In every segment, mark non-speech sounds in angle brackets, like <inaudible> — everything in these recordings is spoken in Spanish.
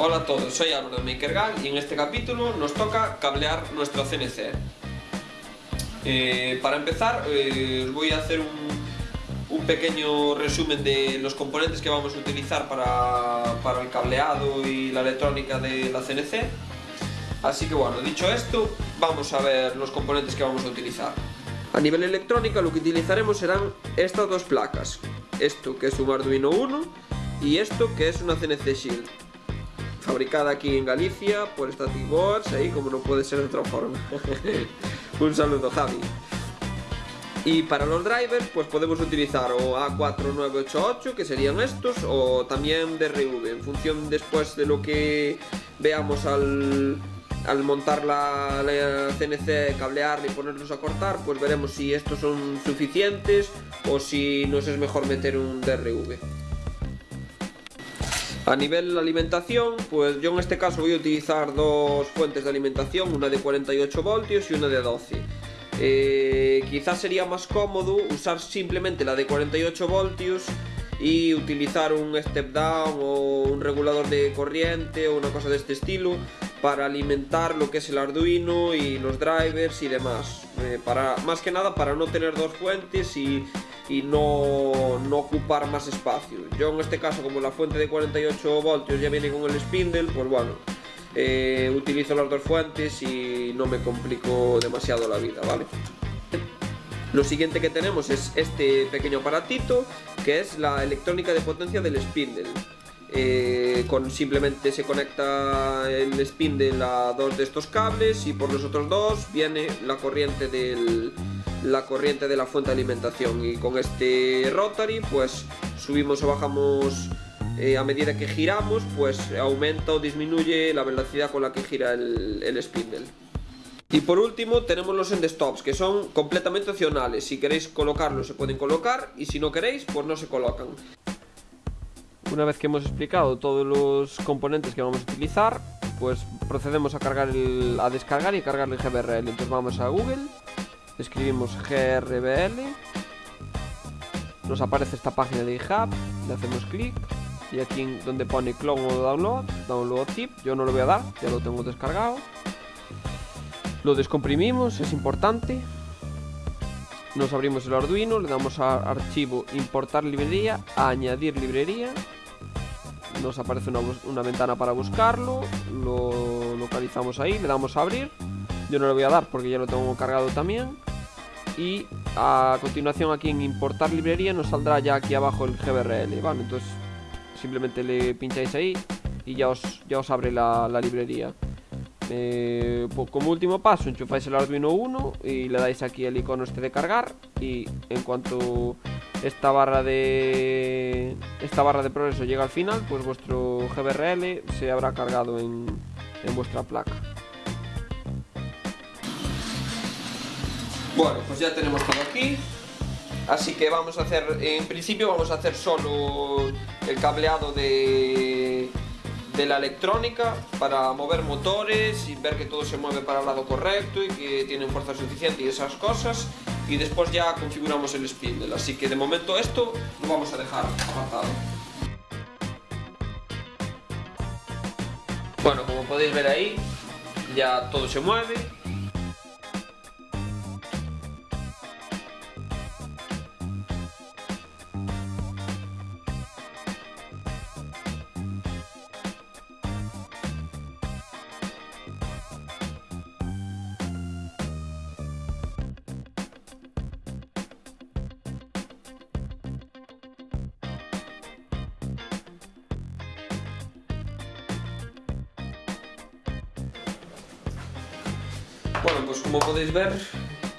Hola a todos, soy Álvaro de MakerGal y en este capítulo nos toca cablear nuestro CNC. Eh, para empezar, eh, os voy a hacer un, un, pequeño resumen de los componentes que vamos a utilizar para, para el cableado y la electrónica de la CNC. Así que bueno, dicho esto, vamos a ver los componentes que vamos a utilizar. A nivel electrónica lo que utilizaremos serán estas dos placas. Esto que es un Arduino 1 y esto que es una CNC Shield fabricada aquí en Galicia por Static Boards, ahí como no puede ser de otra forma. <laughs> Un saludo Javi. Y para los drivers pues podemos utilizar o A4988 que serían estos o también DRV en función después de lo que veamos al, al montar la, la, CNC, cablearla y ponerlos a cortar pues veremos si estos son suficientes o si nos es mejor meter un DRV. A nivel de alimentación, pues yo en este caso voy a utilizar dos fuentes de alimentación, una de 48 voltios y una de 12. Eh, quizás sería más cómodo usar simplemente la de 48 voltios y utilizar un step down o un regulador de corriente o una cosa de este estilo para alimentar lo que es el Arduino y los drivers y demás. Eh, para, más que nada para no tener dos fuentes y y no, no, ocupar más espacio. Yo en este caso, como la fuente de 48 voltios ya viene con el spindle, pues bueno, eh, utilizo las dos fuentes y no me complico demasiado la vida, ¿vale? Lo siguiente que tenemos es este pequeño aparatito, que es la electrónica de potencia del spindle. Eh, con simplemente se conecta el spindle a dos de estos cables y por los otros dos viene la corriente del, la corriente de la fuente de alimentación. Y con este rotary pues subimos o bajamos eh, a medida que giramos pues aumenta o disminuye la velocidad con la que gira el, el spindle. Y por último tenemos los end stops que son completamente opcionales. Si queréis colocarlos se pueden colocar y si no queréis pues no se colocan. Una vez que hemos explicado todos los componentes que vamos a utilizar pues procedemos a a descargar y cargar el GBRL entonces vamos a Google escribimos GRBL, nos aparece esta página de GitHub, le hacemos clic y aquí donde pone clone o download, download zip, yo no lo voy a dar, ya lo tengo descargado. Lo descomprimimos, es importante. Nos abrimos el Arduino, le damos a archivo importar librería, añadir librería. Nos aparece una, una ventana para buscarlo, lo localizamos ahí, le damos a abrir. Yo no le voy a dar porque ya lo tengo cargado también y a continuación aquí en importar librería nos saldrá ya aquí abajo el GBRL, ¿vale? Entonces simplemente le pincháis ahí y ya os, ya os abre la, librería. Eh, como último paso enchufáis el Arduino 1 y le dais aquí el icono este de cargar y en cuanto esta barra de esta barra de progreso llega al final pues vuestro GBRL se habrá cargado en, en vuestra placa Bueno, pues ya tenemos todo aquí. Así que vamos a hacer, en principio vamos a hacer solo el cableado de, de la electrónica para mover motores y ver que todo se mueve para el lado correcto y que tienen fuerza suficiente y esas cosas. Y después ya configuramos el spindle. Así que de momento esto lo vamos a dejar apartado. Bueno, como podéis ver ahí, ya todo se mueve Bueno, pues como podéis ver,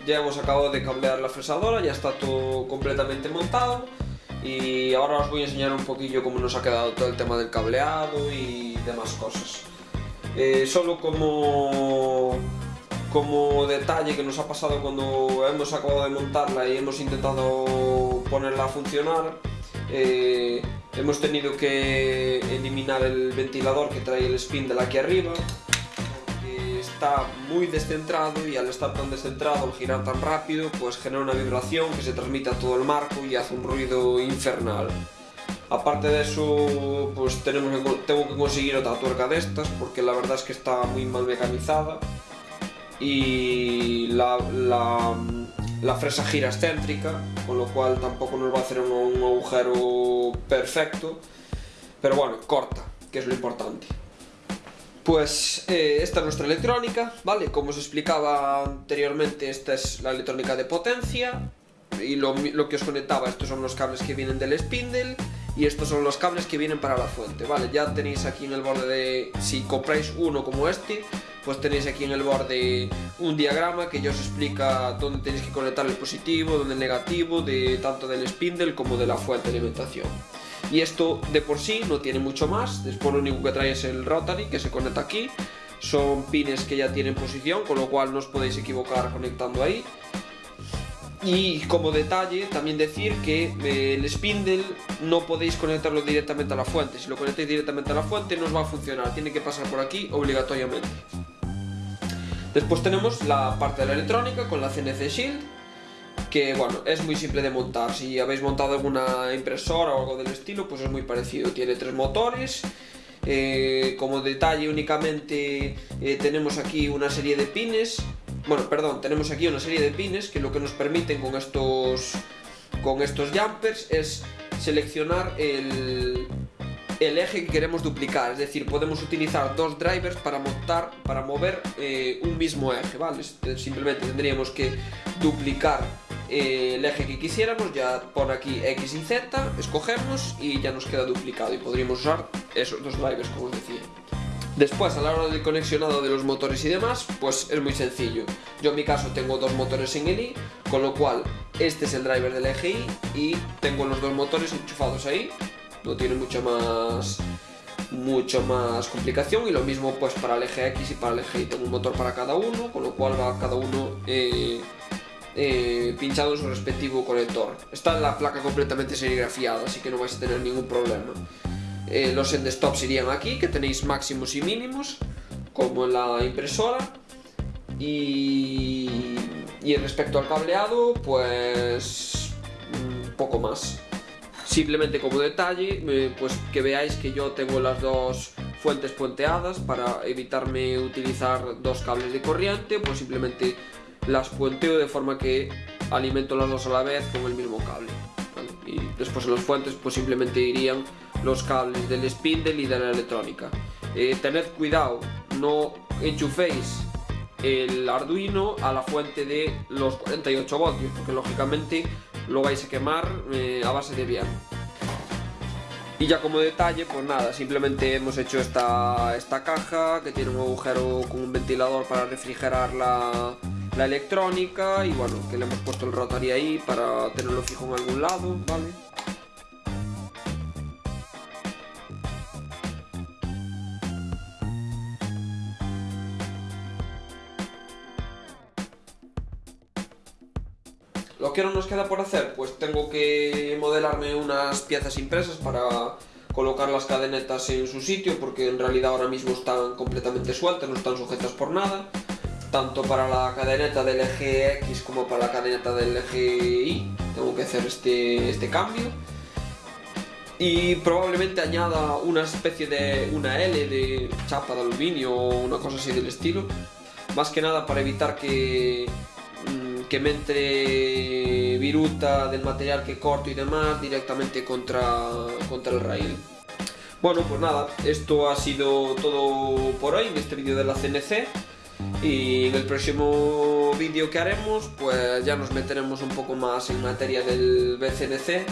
ya hemos acabado de cambiar la fresadora, ya está todo completamente montado y ahora os voy a enseñar un poquillo cómo nos ha quedado todo el tema del cableado y demás cosas. Eh, solo como, como detalle que nos ha pasado cuando hemos acabado de montarla y hemos intentado ponerla a funcionar, eh, hemos tenido que eliminar el ventilador que trae el spin de aquí arriba está muy descentrado y al estar tan descentrado, al girar tan rápido, pues genera una vibración que se transmite a todo el marco y hace un ruido infernal. Aparte de eso, pues tenemos que, tengo que conseguir otra tuerca de estas, porque la verdad es que está muy mal mecanizada. Y la, la, fresa gira excéntrica, con lo cual tampoco nos va a hacer un, agujero perfecto. Pero bueno, corta, que es lo importante. Pues eh, esta es nuestra electrónica, ¿vale? Como os explicaba anteriormente, esta es la electrónica de potencia y lo, que os conectaba, estos son los cables que vienen del spindle y estos son los cables que vienen para la fuente, ¿vale? Ya tenéis aquí en el borde de... si compráis uno como este, pues tenéis aquí en el borde un diagrama que ya os explica dónde tenéis que conectar el positivo, dónde el negativo, de tanto del spindle como de la fuente de alimentación. Y esto de por sí no tiene mucho más, después lo único que trae es el rotary que se conecta aquí, son pines que ya tienen posición, con lo cual no os podéis equivocar conectando ahí. Y como detalle, también decir que eh, el spindle no podéis conectarlo directamente a la fuente. Si lo conectáis directamente a la fuente no os va a funcionar, tiene que pasar por aquí obligatoriamente. Después tenemos la parte de la electrónica con la CNC Shield, que bueno, es muy simple de montar. Si habéis montado alguna impresora o algo del estilo, pues es muy parecido. Tiene tres motores, eh, como detalle únicamente eh, tenemos aquí una serie de pines bueno, perdón, tenemos aquí una serie de pines que lo que nos permiten con estos, con estos jumpers es seleccionar el, el eje que queremos duplicar, es decir, podemos utilizar dos drivers para montar, para mover eh, un mismo eje, ¿vale? Simplemente tendríamos que duplicar eh, el eje que quisiéramos, ya pone aquí X y Z, escogemos y ya nos queda duplicado y podríamos usar esos dos drivers, como os decía. Después, a la hora del conexionado de los motores y demás, pues es muy sencillo. Yo en mi caso tengo dos motores en el I, con lo cual este es el driver del eje I y tengo los dos motores enchufados ahí. No tiene mucho más mucho más complicación y lo mismo pues para el eje X y para el eje Y tengo un motor para cada uno, con lo cual va cada uno eh, eh, pinchado en su respectivo conector. Está la placa completamente serigrafiada, así que no vais a tener ningún problema. Eh, los endstops irían aquí, que tenéis máximos y mínimos, como en la impresora. Y, respecto al cableado, pues un poco más. Simplemente como detalle, eh, pues que veáis que yo tengo las dos fuentes puenteadas para evitarme utilizar dos cables de corriente, pues simplemente las puenteo de forma que alimento las dos a la vez con el mismo cable. Y después en las fuentes pues simplemente irían los cables del spindle y de la electrónica. Eh, tened cuidado, no enchuféis el Arduino a la fuente de los 48 voltios, porque lógicamente lo vais a quemar eh, a base de bien. Y ya como detalle, pues nada, simplemente hemos hecho esta, esta caja que tiene un agujero con un ventilador para refrigerar la, la electrónica y bueno, que le hemos puesto el rotary ahí para tenerlo fijo en algún lado, ¿vale? Lo que no nos queda por hacer, pues tengo que modelarme unas piezas impresas para colocar las cadenetas en su sitio porque en realidad ahora mismo están completamente sueltas, no están sujetas por nada tanto para la cadeneta del eje X como para la cadeneta del eje Y. Tengo que hacer este, este cambio. Y probablemente añada una especie de una L de chapa de aluminio o una cosa así del estilo. Más que nada para evitar que que me entre viruta del material que corto y demás directamente contra, contra el rail. Bueno, pues nada, esto ha sido todo por hoy en este vídeo de la CNC y en el próximo vídeo que haremos pues ya nos meteremos un poco más en materia del BCNC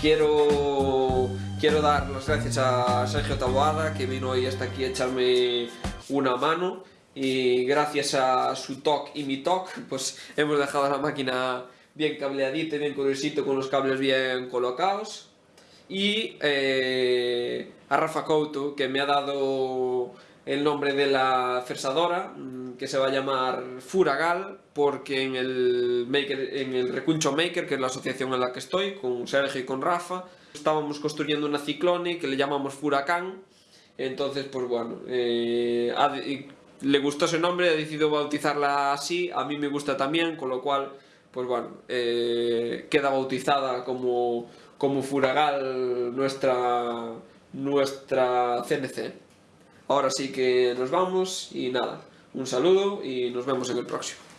quiero quiero dar las gracias a Sergio Taboada que vino hoy hasta aquí a echarme una mano. Y gracias a su TOC y mi TOC pues hemos dejado la máquina bien cableadita, bien curiosito con los cables bien colocados. Y eh, a Rafa Couto que me ha dado el nombre de la fersadora mm, que se va a llamar Furagal porque en el, maker, en el Recuncho Maker, que es la asociación en la que estoy, con Sergio y con Rafa, estábamos construyendo una ciclone que le llamamos Furacán entonces pues bueno, eh, le gustó ese nombre, ha decidido bautizarla así, a mí me gusta también, con lo cual, pues bueno, eh, queda bautizada como, como Furagal nuestra, nuestra CNC. Ahora sí que nos vamos y nada, un saludo y nos vemos en el próximo.